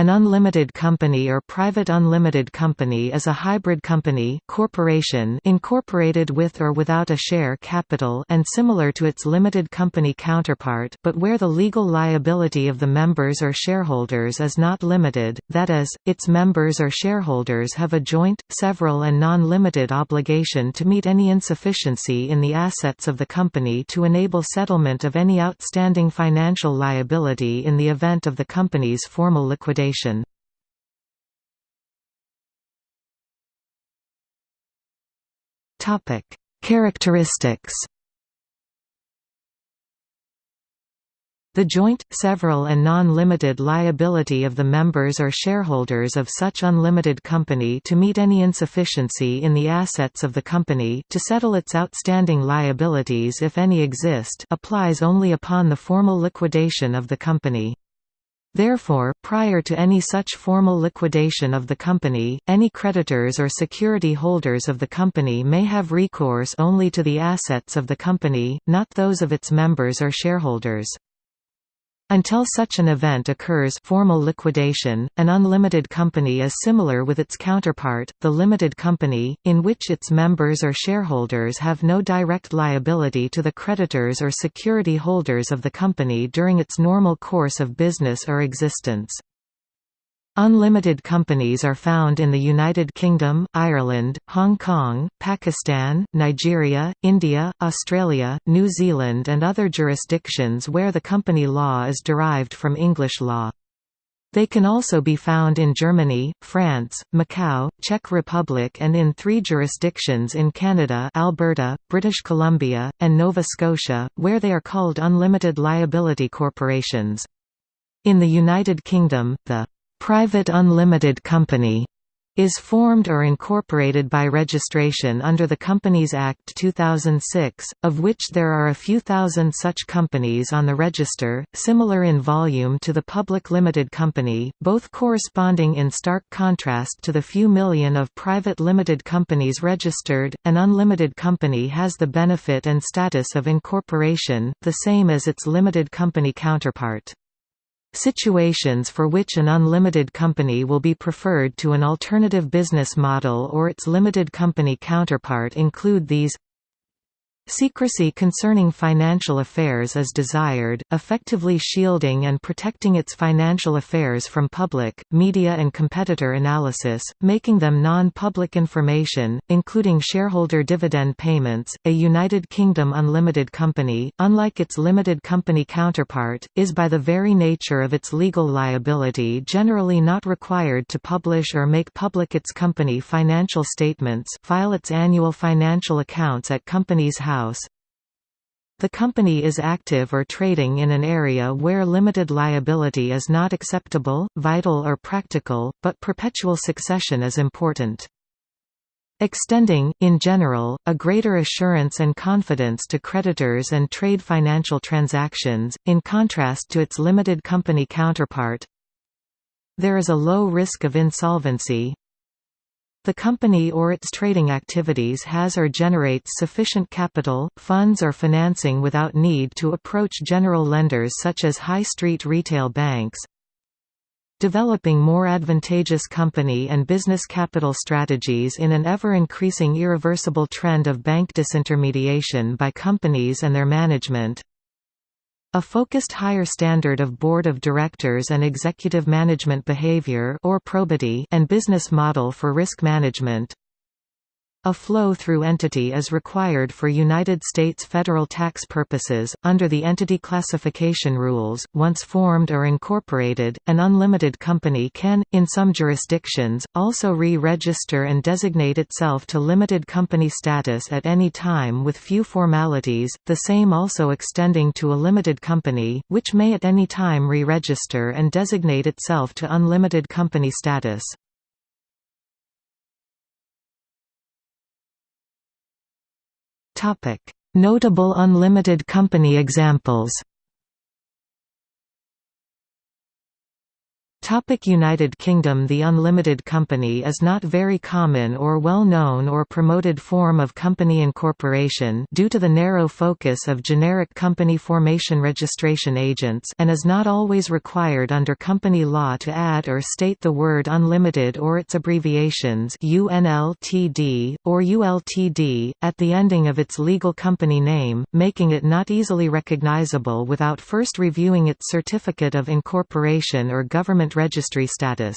An unlimited company or private unlimited company is a hybrid company corporation incorporated with or without a share capital and similar to its limited company counterpart but where the legal liability of the members or shareholders is not limited, that is, its members or shareholders have a joint, several and non-limited obligation to meet any insufficiency in the assets of the company to enable settlement of any outstanding financial liability in the event of the company's formal liquidation Topic: Characteristics. The joint, several and non-limited liability of the members or shareholders of such unlimited company to meet any insufficiency in the assets of the company to settle its outstanding liabilities if any exist applies only upon the formal liquidation of the company. Therefore, prior to any such formal liquidation of the company, any creditors or security holders of the company may have recourse only to the assets of the company, not those of its members or shareholders. Until such an event occurs formal liquidation, an unlimited company is similar with its counterpart, the limited company, in which its members or shareholders have no direct liability to the creditors or security holders of the company during its normal course of business or existence. Unlimited companies are found in the United Kingdom, Ireland, Hong Kong, Pakistan, Nigeria, India, Australia, New Zealand and other jurisdictions where the company law is derived from English law. They can also be found in Germany, France, Macau, Czech Republic and in three jurisdictions in Canada Alberta, British Columbia, and Nova Scotia, where they are called unlimited liability corporations. In the United Kingdom, the private unlimited company is formed or incorporated by registration under the Companies Act 2006, of which there are a few thousand such companies on the register, similar in volume to the public limited company, both corresponding in stark contrast to the few million of private limited companies registered. An unlimited company has the benefit and status of incorporation, the same as its limited company counterpart. Situations for which an unlimited company will be preferred to an alternative business model or its limited company counterpart include these Secrecy concerning financial affairs is desired, effectively shielding and protecting its financial affairs from public, media and competitor analysis, making them non-public information, including shareholder dividend payments. A United Kingdom unlimited company, unlike its limited company counterpart, is by the very nature of its legal liability generally not required to publish or make public its company financial statements file its annual financial accounts at Companies House house. The company is active or trading in an area where limited liability is not acceptable, vital or practical, but perpetual succession is important. Extending, in general, a greater assurance and confidence to creditors and trade financial transactions, in contrast to its limited company counterpart. There is a low risk of insolvency, the company or its trading activities has or generates sufficient capital, funds or financing without need to approach general lenders such as high street retail banks. Developing more advantageous company and business capital strategies in an ever-increasing irreversible trend of bank disintermediation by companies and their management. A focused higher standard of board of directors and executive management behavior or probity and business model for risk management. A flow-through entity is required for United States federal tax purposes, under the Entity Classification Rules. Once formed or incorporated, an unlimited company can, in some jurisdictions, also re-register and designate itself to limited company status at any time with few formalities, the same also extending to a limited company, which may at any time re-register and designate itself to unlimited company status. Notable unlimited company examples. Topic United Kingdom The unlimited company is not very common or well known or promoted form of company incorporation due to the narrow focus of generic company formation registration agents and is not always required under company law to add or state the word unlimited or its abbreviations UNLTD, or ULTD, at the ending of its legal company name, making it not easily recognizable without first reviewing its certificate of incorporation or government registry status.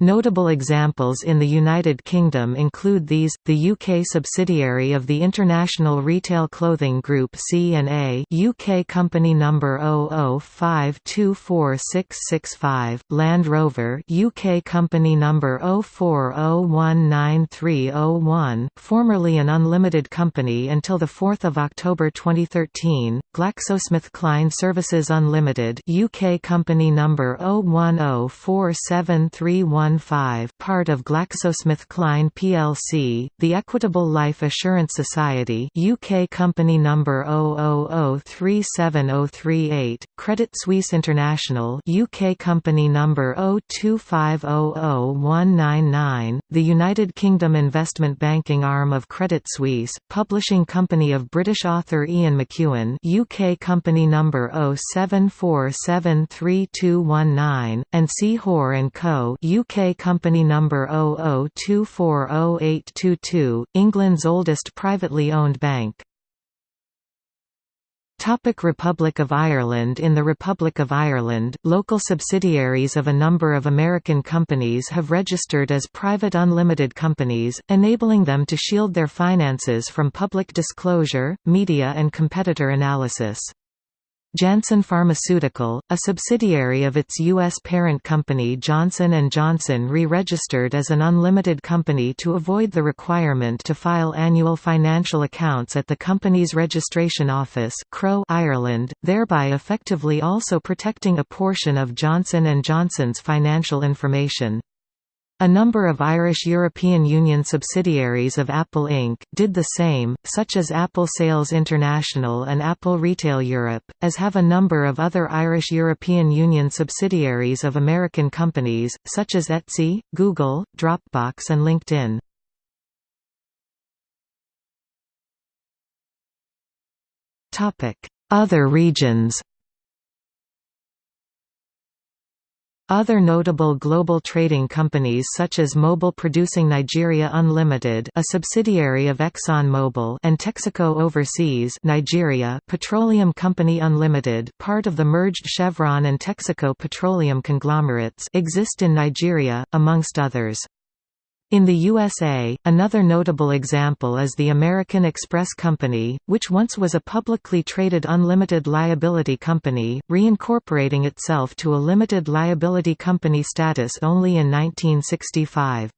Notable examples in the United Kingdom include these, the UK subsidiary of the International Retail Clothing Group C&A UK company number 00524665, Land Rover UK company number 04019301, formerly an unlimited company until 4 October 2013, GlaxoSmithKline Services Unlimited UK company number 0104731 part of GlaxoSmithKline plc, the Equitable Life Assurance Society UK company number 00037038, Credit Suisse International UK company number 025000199, the United Kingdom investment banking arm of Credit Suisse, publishing company of British author Ian McEwan UK company number 07473219, and C. Hoare & Co. UK company number 00240822, England's oldest privately owned bank. Topic Republic of Ireland In the Republic of Ireland, local subsidiaries of a number of American companies have registered as private unlimited companies, enabling them to shield their finances from public disclosure, media and competitor analysis. Janssen Pharmaceutical, a subsidiary of its U.S. parent company Johnson & Johnson re-registered as an unlimited company to avoid the requirement to file annual financial accounts at the company's registration office CRO, Ireland, thereby effectively also protecting a portion of Johnson & Johnson's financial information. A number of Irish European Union subsidiaries of Apple Inc. did the same, such as Apple Sales International and Apple Retail Europe, as have a number of other Irish European Union subsidiaries of American companies, such as Etsy, Google, Dropbox and LinkedIn. Other regions Other notable global trading companies such as Mobil Producing Nigeria Unlimited a subsidiary of ExxonMobil and Texaco Overseas Nigeria Petroleum Company Unlimited part of the merged Chevron and Texaco petroleum conglomerates exist in Nigeria, amongst others. In the USA, another notable example is the American Express Company, which once was a publicly traded unlimited liability company, reincorporating itself to a limited liability company status only in 1965.